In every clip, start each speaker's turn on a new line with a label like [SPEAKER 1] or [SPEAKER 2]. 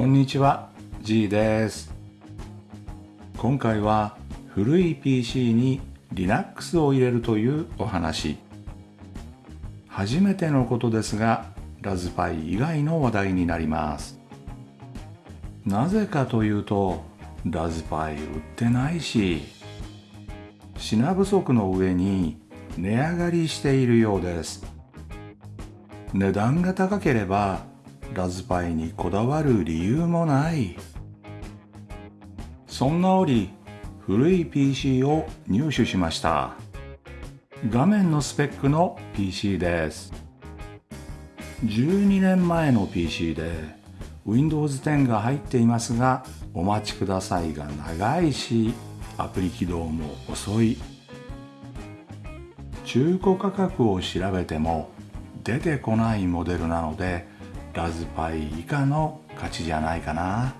[SPEAKER 1] こんにちは G です。今回は古い PC に Linux を入れるというお話。初めてのことですがラズパイ以外の話題になります。なぜかというとラズパイ売ってないし品不足の上に値上がりしているようです。値段が高ければラズパイにこだわる理由もない。そんな折古い PC を入手しました。画面のスペックの PC です。12年前の PC で Windows 10が入っていますがお待ちくださいが長いしアプリ起動も遅い。中古価格を調べても出てこないモデルなのでラズパイ以下の価値じゃないかな。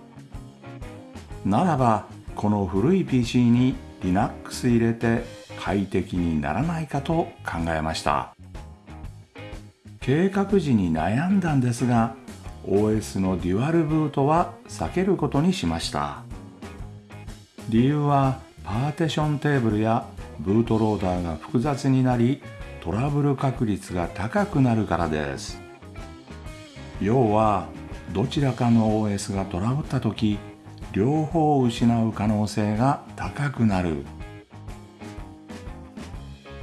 [SPEAKER 1] ならばこの古い PC に Linux 入れて快適にならないかと考えました。計画時に悩んだんですが OS のデュアルブートは避けることにしました。理由はパーティションテーブルやブートローダーが複雑になりトラブル確率が高くなるからです。要はどちらかの OS がトラブった時両方を失う可能性が高くなる。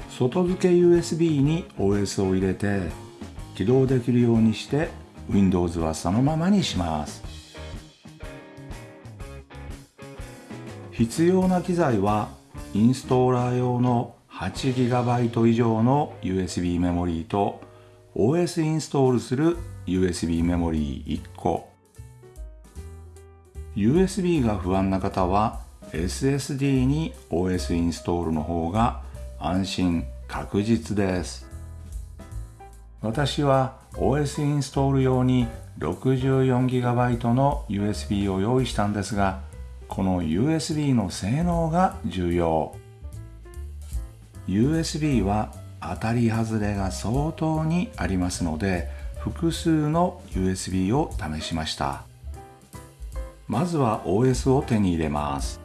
[SPEAKER 1] 外付け USB に OS を入れて起動できるようにして Windows はそのままにします。必要な機材はインストーラー用の 8GB 以上の USB メモリーと OS インストールする USB メモリー1個 USB が不安な方は SSD に OS インストールの方が安心確実です。私は OS インストール用に 64GB の USB を用意したんですがこの USB の性能が重要。USB は当たり外れが相当にありますので複数の USB を試しました。まずは OS を手に入れます。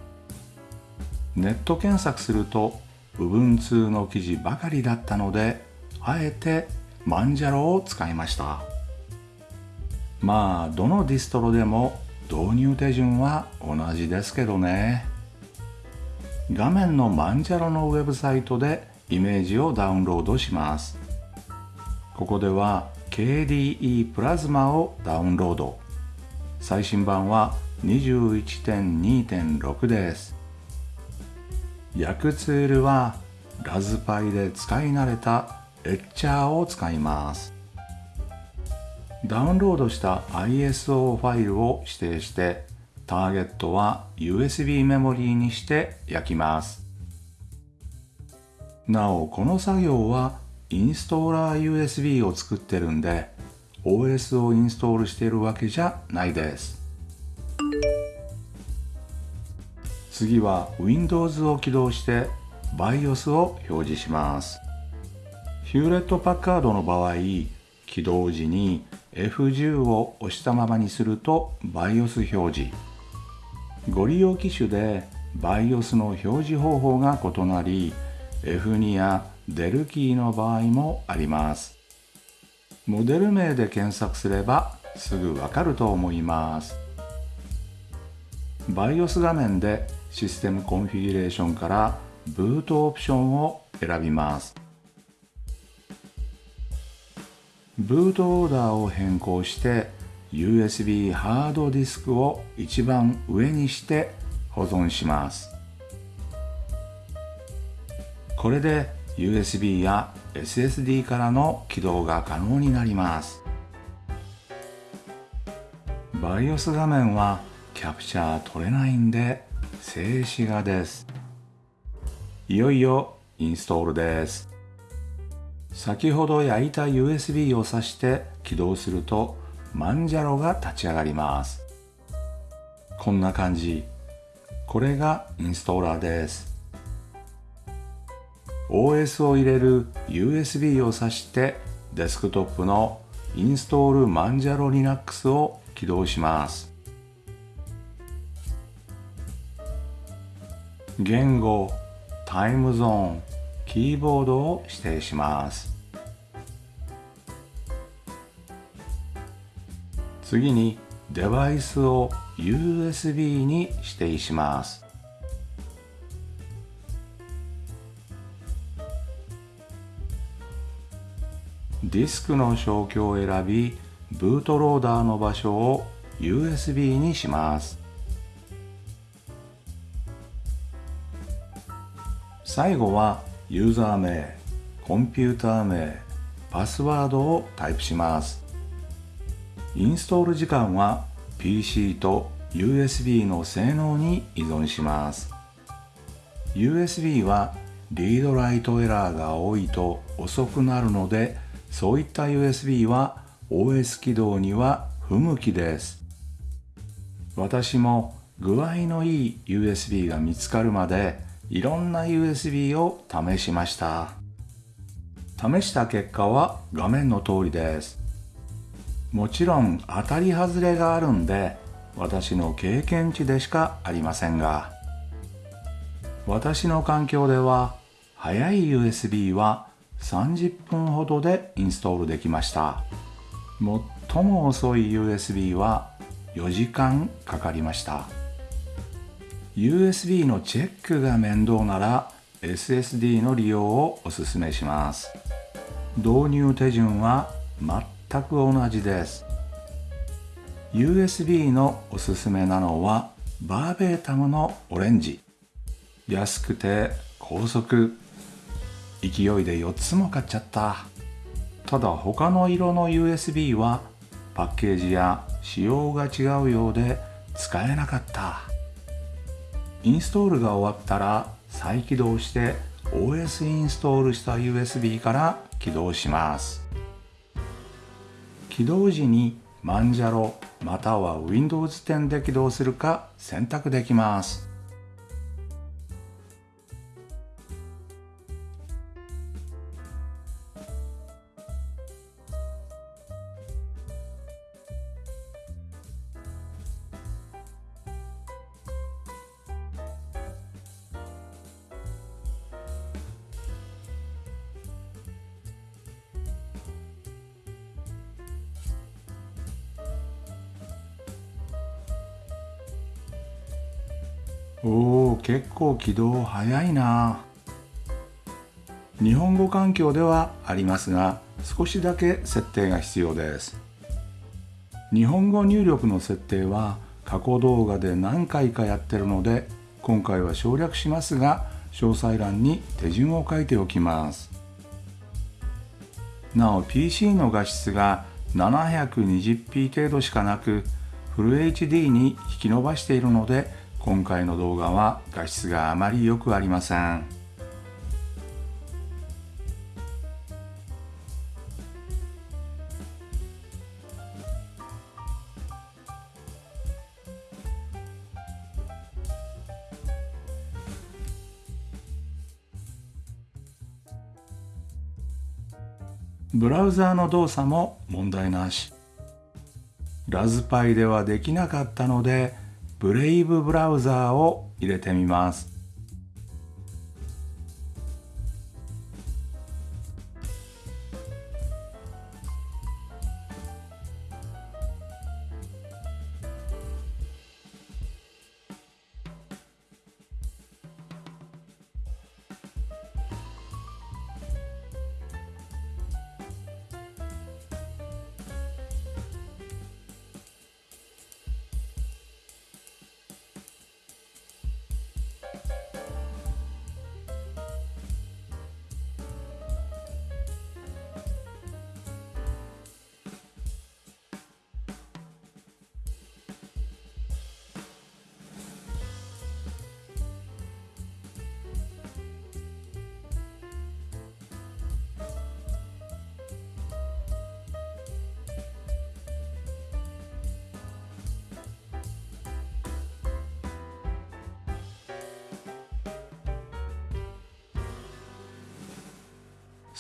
[SPEAKER 1] ネット検索すると Ubuntu の記事ばかりだったのであえてマンジャロを使いました。まあどのディストロでも導入手順は同じですけどね。画面のマンジャロのウェブサイトでイメージをダウンロードします。ここでは KDE プラズマをダウンロード。最新版は21.2.6です。訳ツールはラズパイで使い慣れたエッチャーを使います。ダウンロードした ISO ファイルを指定してターゲットは USB メモリーにして焼きます。なおこの作業はインストーラー USB を作ってるんで OS をインストールしているわけじゃないです。次は Windows を起動して BIOS を表示します。ヒューレット・パッカードの場合起動時に F10 を押したままにすると BIOS 表示。ご利用機種で BIOS の表示方法が異なり F2 やデルキーの場合もあります。モデル名で検索すればすぐわかると思います。BIOS 画面でシステムコンフィギュレーションからブートオプションを選びます。ブートオーダーを変更して USB ハードディスクを一番上にして保存します。これで USB や SSD からの起動が可能になります。BIOS 画面はキャプチャー取れないんで静止画です。いよいよインストールです。先ほど焼いた USB を挿して起動するとマンジャロが立ち上がります。こんな感じ。これがインストーラーです。OS を入れる USB を挿してデスクトップのインストールマンジャロ Linux を起動します。言語、タイムゾーン、キーボードを指定します。次にデバイスを USB に指定します。ディスクの消去を選びブートローダーの場所を USB にします。最後はユーザー名コンピューター名パスワードをタイプします。インストール時間は PC と USB の性能に依存します。USB はリードライトエラーが多いと遅くなるのでそういった USB は OS 起動には不向きです。私も具合のいい USB が見つかるまでいろんな USB を試しました。試した結果は画面の通りです。もちろん当たり外れがあるんで私の経験値でしかありませんが。私の環境では速い USB は30分ほどでインストールできました。最も遅い USB は4時間かかりました。USB のチェックが面倒なら SSD の利用をおすすめします。導入手順は全く同じです。USB のおすすめなのはバーベータムのオレンジ。安くて高速勢いで4つも買っちゃった。ただ他の色の USB はパッケージや仕様が違うようで使えなかった。インストールが終わったら再起動して OS インストールした USB から起動します。起動時にマンジャロまたは Windows 10で起動するか選択できます。おお結構起動早いな。日本語環境ではありますが少しだけ設定が必要です。日本語入力の設定は過去動画で何回かやってるので今回は省略しますが詳細欄に手順を書いておきます。なお PC の画質が 720p 程度しかなくフル HD に引き伸ばしているので今回の動画は画質があまり良くありません。ブラウザーの動作も問題なし。ラズパイではできなかったのでブレイブブラウザーを入れてみます。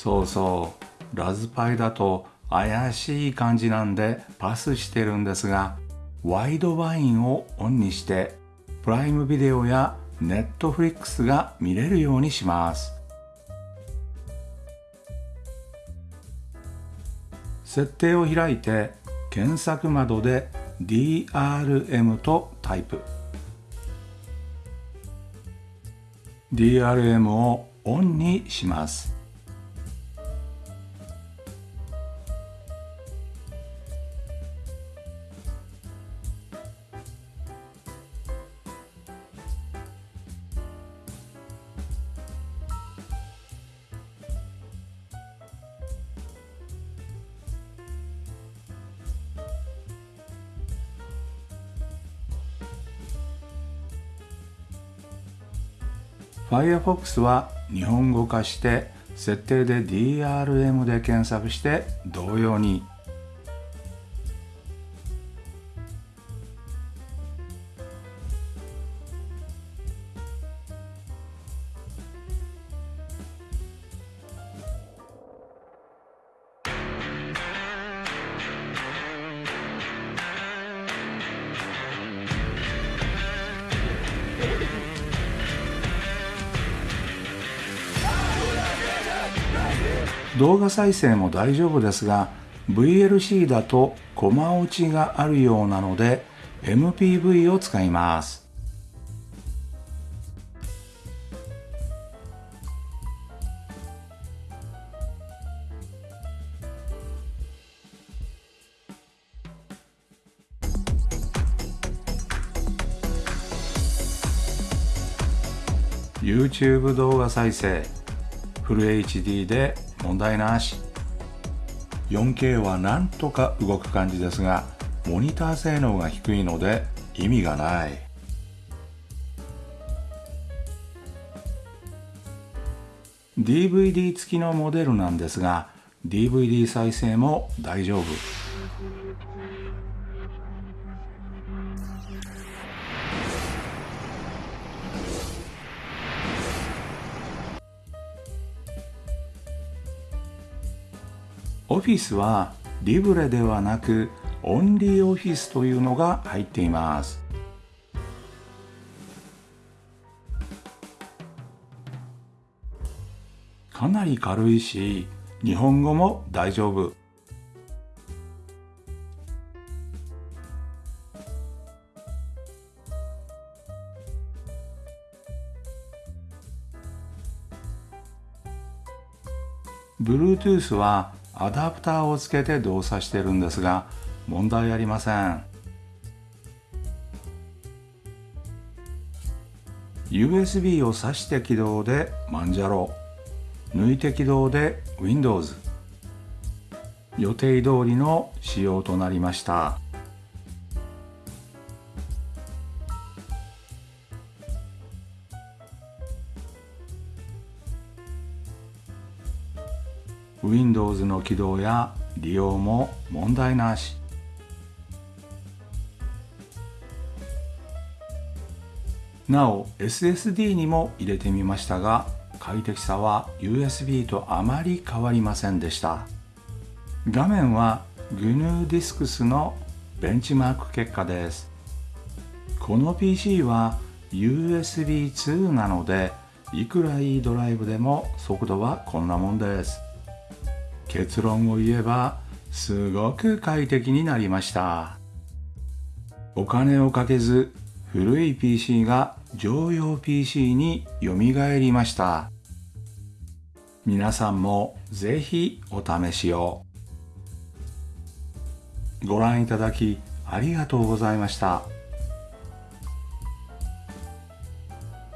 [SPEAKER 1] そうそう。ラズパイだと怪しい感じなんでパスしてるんですがワイドバインをオンにしてプライムビデオや Netflix が見れるようにします。設定を開いて検索窓で DRM とタイプ。DRM をオンにします。Firefox は日本語化して設定で DRM で検索して同様に動画再生も大丈夫ですが VLC だとコマ落ちがあるようなので MPV を使います。YouTube 動画再生フル HD で問題なし。4K はなんとか動く感じですがモニター性能が低いので意味がない。DVD 付きのモデルなんですが DVD 再生も大丈夫。オフィスはリブレではなくオンリーオフィスというのが入っています。かなり軽いし日本語も大丈夫。ブルートゥースはアダプターをつけて動作してるんですが問題ありません。USB を挿して起動でマンジャロ。抜いて起動で Windows 予定通りの仕様となりました。Windows の起動や利用も問題なし。なお SSD にも入れてみましたが快適さは USB とあまり変わりませんでした。画面は GNU ディスクスのベンチマーク結果です。この PC は USB2 なのでいくらいいドライブでも速度はこんなもんです。結論を言えばすごく快適になりました。お金をかけず古い PC が常用 PC によみがえりました。皆さんもぜひお試しを。ご覧いただきありがとうございました。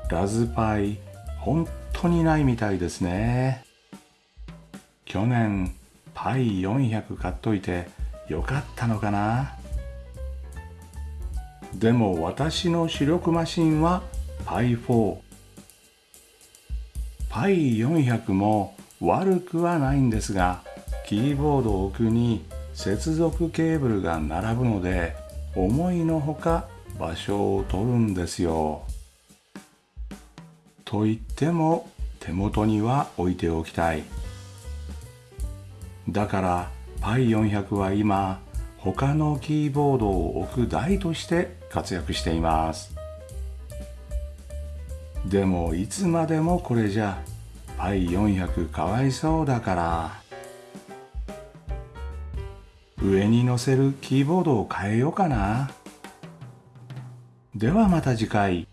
[SPEAKER 1] ラズパイ本当にないみたいですね。去年パイ400買っといてよかったのかな？でも私の主力マシンはパイ4パイ400も悪くはないんですがキーボード奥に接続ケーブルが並ぶので思いのほか場所を取るんですよ。と言っても手元には置いておきたい。だから Pi400 は今他のキーボードを置く台として活躍しています。でもいつまでもこれじゃ Pi400 かわいそうだから。上に乗せるキーボードを変えようかな。ではまた次回。